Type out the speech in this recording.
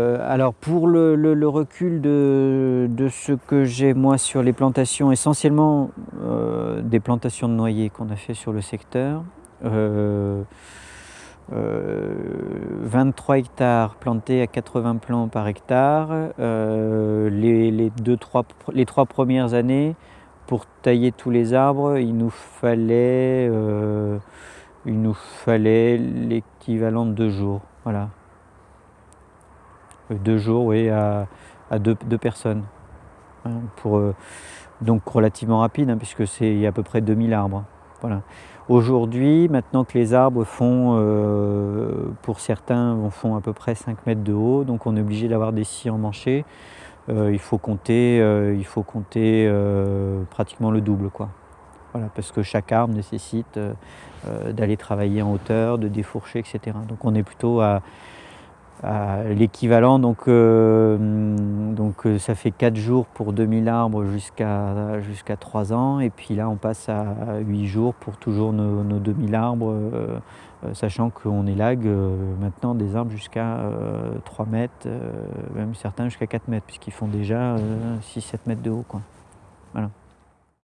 alors pour le, recul de, ce que j'ai moi sur les plantations, essentiellement des plantations de noyers qu'on a fait sur le secteur, 23 hectares plantés à 80 plants par hectare. les, deux, trois, les trois premières années, pour tailler tous les arbres, il nous fallait, il nous fallait l'équivalent de deux jours. Voilà. Deux jours, à, deux, personnes. Hein, pour, donc relativement rapide, hein, puisque c'est à peu près 2000 arbres. Voilà. Aujourd'hui, maintenant que les arbres font, euh, pour certains, font à peu près 5 mètres de haut, donc on est obligé d'avoir des scies emmanchés, euh, il faut compter, euh, il faut compter pratiquement le double. Quoi. Voilà, parce que chaque arbre nécessite d'aller travailler en hauteur, de défourcher, etc. Donc on est plutôt à, l'équivalent. Donc, euh, euh, ça fait 4 jours pour 2000 arbres jusqu'à jusqu'à 3 ans. Et puis là, on passe à 8 jours pour toujours nos, 2000 arbres, euh, sachant qu'on élague maintenant des arbres jusqu'à 3 mètres, même certains jusqu'à 4 mètres, puisqu'ils font déjà 6-7 mètres de haut.